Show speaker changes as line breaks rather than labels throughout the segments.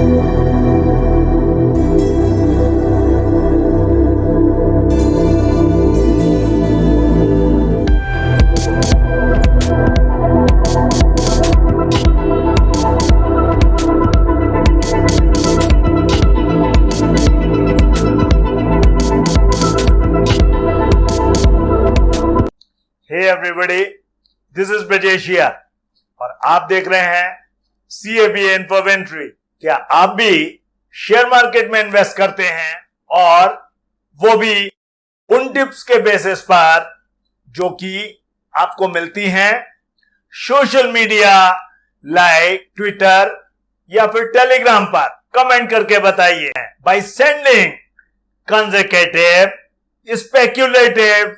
Hey this is और आप देख रहे हैं सी ए बी इन्फोवेंट्री क्या आप भी शेयर मार्केट में इन्वेस्ट करते हैं और वो भी उन टिप्स के बेसिस पर जो कि आपको मिलती हैं सोशल मीडिया लाइक ट्विटर या फिर टेलीग्राम पर कमेंट करके बताइए। By sending consecutive speculative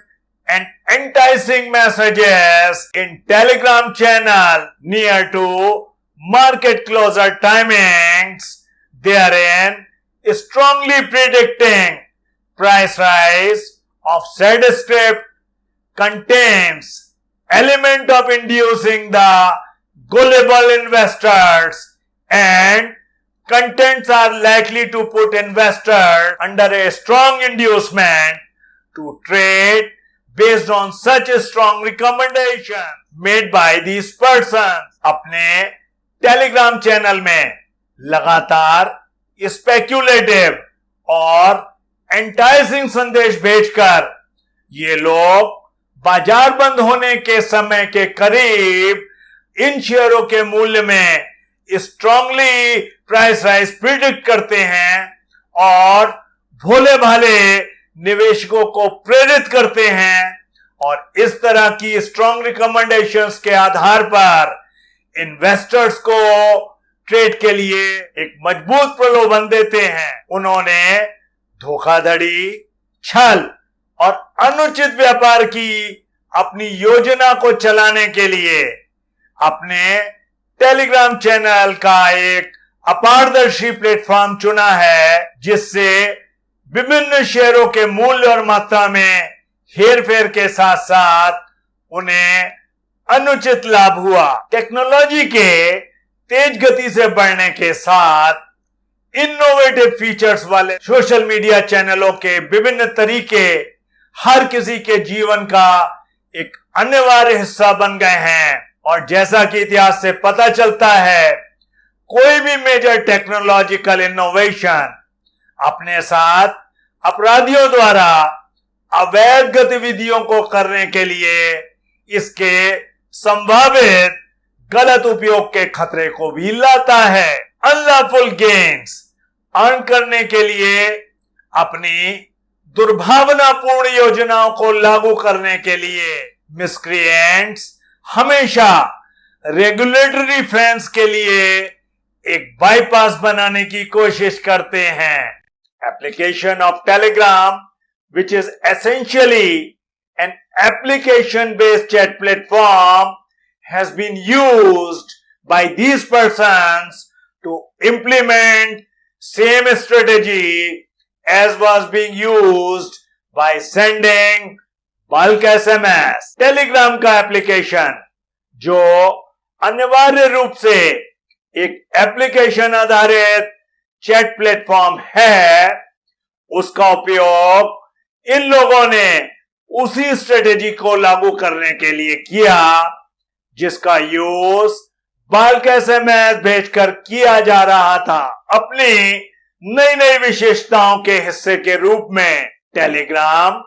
and enticing messages in telegram channel near to market closer timings therein strongly predicting price rise of said script contains element of inducing the gullible investors and contents are likely to put investors under a strong inducement to trade based on such a strong recommendation made by these persons अपने Telegram channel में लगातार speculative और एंटाइजिंग संदेश भेजकर ये लोग बाज़ार बंद होने के समय के करीब इन शेयरों के मूल्य में स्ट्रांगली प्राइस राइज प्रिडिक्ट करते हैं और भोले भाले निवेशकों को प्रेरित करते हैं और इस तरह की स्ट्रांग रिकमेंडेशंस के आधार पर इन्वेस्टर्स को ट्रेड के लिए एक मज़बूत प्रलोभन देते हैं। उन्होंने धोखाधड़ी, छल और अनुचित व्यापार की अपनी योजना को चलाने के लिए अपने टेलीग्राम चैनल का एक अपारदर्शी प्लेटफॉर्म चुना है, जिससे विभिन्न शेयरों के मूल्य और मात्रा में हेर फेर के साथ साथ उन्हें अनुचित लाभ हुआ। टेक्नोलॉजी के तेज गति से बढ़ने के साथ इनोवेटिव फीचर्स वाले सोशल मीडिया चैनलों के विभिन्न तरीके हर किसी के जीवन का एक अनिवार्य हिस्सा बन गए हैं। और जैसा कि इतिहास से पता चलता है, कोई भी मेजर टेक्नोलॉजिकल इनोवेशन अपने साथ अपराधियों द्वारा अवैध गतिविधियों को करने के लिए इसके संभावित गलत उपयोग के खतरे को भी लाता है। अनलॉफुल गेम्स अर्न करने के लिए अपनी दुर्भावनापूर्ण योजनाओं को लागू करने के लिए मिसक्रिएंट्स हमेशा रेगुलेटरी फेंस के लिए एक बाईपास बनाने की कोशिश करते हैं। Application of Telegram which is essentially an application based chat platform has been used by these persons to implement same strategy as was being used by sending bulk SMS Telegram का application जो अनिवार्य रूप से एक application आधारित chat platform है उसका उपयोग इन लोगों ने उसी स्ट्रेटेजी को लागू करने के लिए किया, जिसका यूज़ बल्क एसएमएस भेजकर किया जा रहा था। अपनी नई नई विशेषताओं के हिस्से के रूप में टेलीग्राम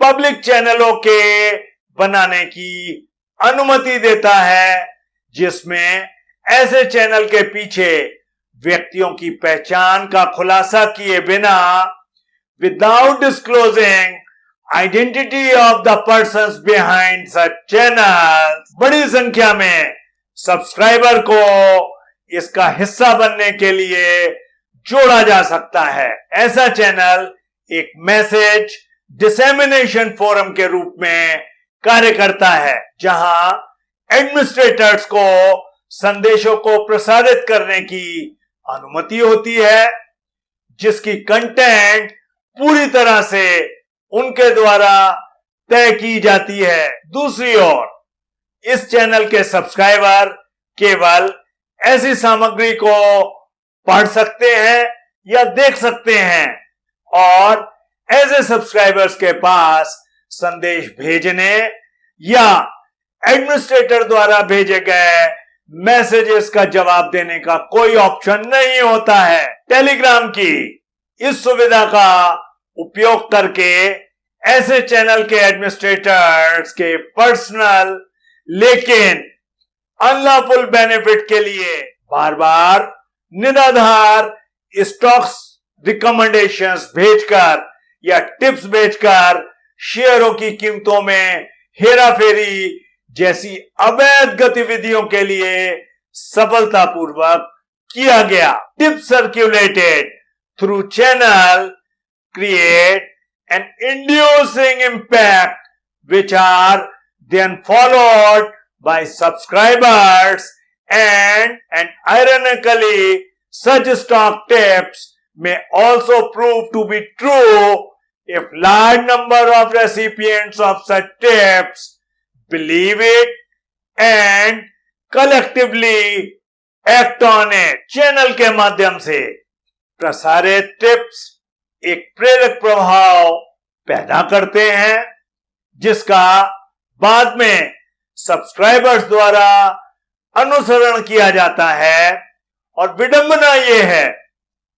पब्लिक चैनलों के बनाने की अनुमति देता है, जिसमें ऐसे चैनल के पीछे व्यक्तियों की पहचान का खुलासा किए बिना without disclosing identity of the person behind such channel बड़ी संख्या में सब्सक्राइबर को इसका हिस्सा बनने के लिए जोड़ा जा सकता है। ऐसा चैनल एक मैसेज डिसेमिनेशन फोरम के रूप में कार्य करता है, जहाँ एडमिनिस्ट्रेटर्स को संदेशों को प्रसारित करने की अनुमति होती है, जिसकी कंटेंट पूरी तरह से उनके द्वारा तय की जाती है। दूसरी ओर, इस चैनल के सब्सक्राइबर केवल ऐसी सामग्री को पढ़ सकते हैं या देख सकते हैं और ऐसे सब्सक्राइबर्स के पास संदेश भेजने या एडमिनिस्ट्रेटर द्वारा भेजे गए मैसेजेस का जवाब देने का कोई ऑप्शन नहीं होता है। टेलीग्राम की इस सुविधा का उपयोग करके ऐसे चैनल के एडमिनिस्ट्रेटर्स के पर्सनल लेकिन अनलॉफुल बेनिफिट के लिए बार बार निराधार स्टॉक्स रिकमेंडेशंस भेजकर या टिप्स भेजकर शेयरों की कीमतों में हेराफेरी जैसी अवैध गतिविधियों के लिए सफलतापूर्वक किया गया। Tip circulated through channel Create an inducing impact which are then followed by subscribers and and ironically such stock tips may also prove to be true if large number of recipients of such tips believe it and collectively act on it. Channel के माध्यम से प्रसारित tips एक प्रेरक प्रभाव पैदा करते हैं, जिसका बाद में सब्सक्राइबर्स द्वारा अनुसरण किया जाता है। और विडंबना यह है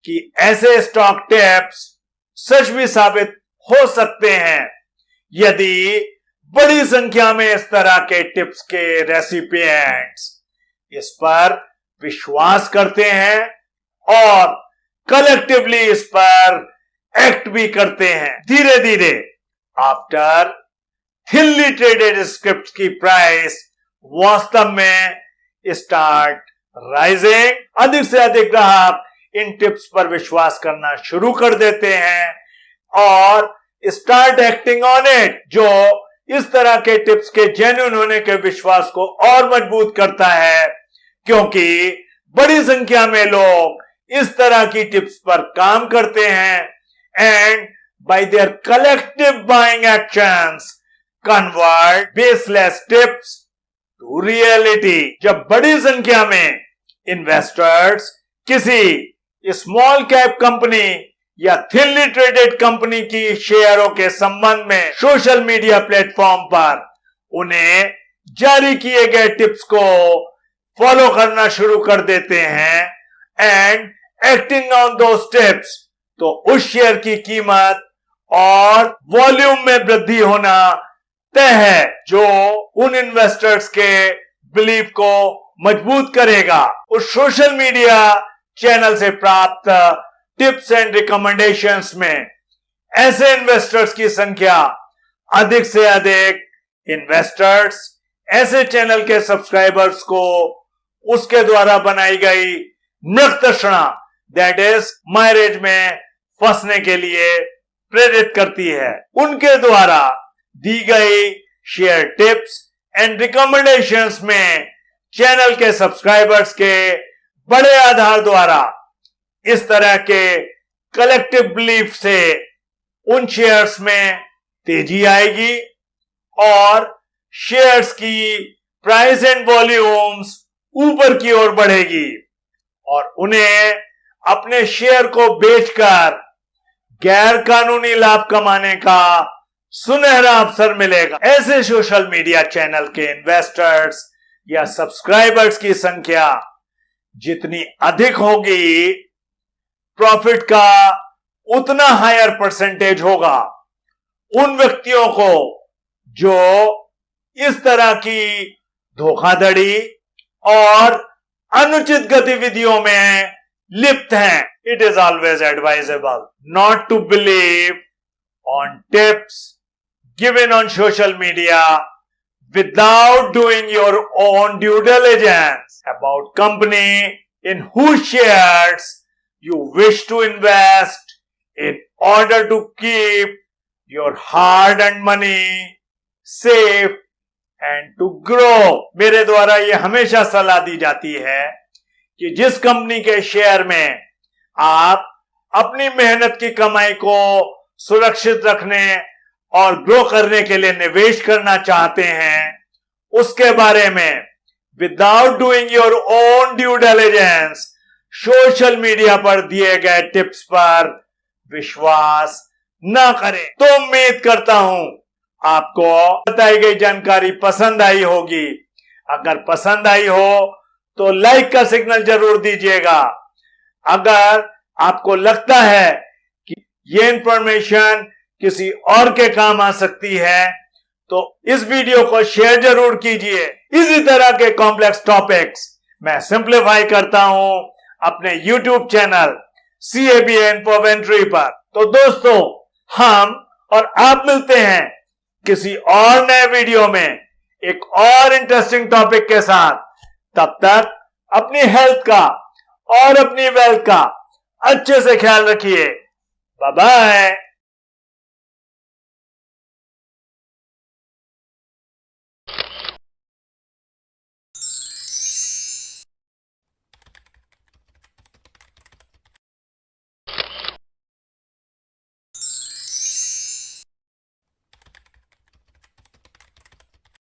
कि ऐसे स्टॉक टिप्स सच भी साबित हो सकते हैं, यदि बड़ी संख्या में इस तरह के टिप्स के रेसिपिएंट्स इस पर विश्वास करते हैं और कलेक्टिवली इस पर एक्ट भी करते हैं धीरे धीरे आफ्टर थिनली ट्रेडेड स्क्रिप्ट की प्राइस वास्तव में स्टार्ट राइजिंग अधिक से अधिक ग्राहक इन टिप्स पर विश्वास करना शुरू कर देते हैं और स्टार्ट एक्टिंग ऑन इट जो इस तरह के टिप्स के जेन्यून होने के विश्वास को और मज़बूत करता है, क्योंकि बड़ी संख्या में लोग इस तरह की टिप्स पर काम करते हैं। And by their collective buying actions convert baseless tips to reality जब बड़ी संख्या में इन्वेस्टर्स किसी स्मॉल कैप कंपनी या थिनली ट्रेडेड कंपनी की शेयरों के संबंध में सोशल मीडिया प्लेटफॉर्म पर उन्हें जारी किए गए टिप्स को फॉलो करना शुरू कर देते हैं and acting on those steps तो उस शेयर की कीमत और वॉल्यूम में वृद्धि होना तय है, जो उन इन्वेस्टर्स के बिलीव को मज़बूत करेगा। उस सोशल मीडिया चैनल से प्राप्त टिप्स एंड रिकमेंडेशंस में ऐसे इन्वेस्टर्स की संख्या अधिक से अधिक इन्वेस्टर्स ऐसे चैनल के सब्सक्राइबर्स को उसके द्वारा बनाई गई नृत्यषणा दैट इज़ मैरिज में फंसने के लिए प्रेरित करती है। उनके द्वारा दी गई शेयर टिप्स एंड रिकमेंडेशंस में चैनल के सब्सक्राइबर्स के बड़े आधार द्वारा इस तरह के कलेक्टिव बिलीफ से उन शेयर्स में तेज़ी आएगी और शेयर्स की प्राइस एंड वॉल्यूम्स ऊपर की ओर बढ़ेगी और उन्हें अपने शेयर को बेचकर गैर कानूनी लाभ कमाने का सुनहरा अवसर मिलेगा। ऐसे सोशल मीडिया चैनल के इन्वेस्टर्स या सब्सक्राइबर्स की संख्या जितनी अधिक होगी प्रॉफिट का उतना हायर परसेंटेज होगा। उन व्यक्तियों को जो इस तरह की धोखाधड़ी और अनुचित गतिविधियों में लिप्त हैं it is always advisable not to believe on tips given on social media without doing your own due diligence about company in whose shares you wish to invest in order to keep your hard earned money safe and to grow मेरे द्वारा ये हमेशा सलाह दी जाती है कि जिस company के शेयर में आप अपनी मेहनत की कमाई को सुरक्षित रखने और ग्रो करने के लिए निवेश करना चाहते हैं, उसके बारे में without doing your own due diligence social media पर दिए गए टिप्स पर विश्वास न करें। तो उम्मीद करता हूँ आपको बताई गई जानकारी पसंद आई होगी। अगर पसंद आई हो तो लाइक का सिग्नल ज़रूर दीजिएगा। अगर आपको लगता है कि ये इंफॉर्मेशन किसी और के काम आ सकती है तो इस वीडियो को शेयर ज़रूर कीजिए। इसी तरह के कॉम्प्लेक्स टॉपिक्स मैं सिंप्लीफाई करता हूँ अपने YouTube channel C A B Infoventory पर। तो दोस्तों, हम और आप मिलते हैं किसी और नए वीडियो में एक और इंटरेस्टिंग टॉपिक के साथ। तब तक अपनी हेल्थ का और अपनी वेल्थ का अच्छे से ख्याल रखिए। बाय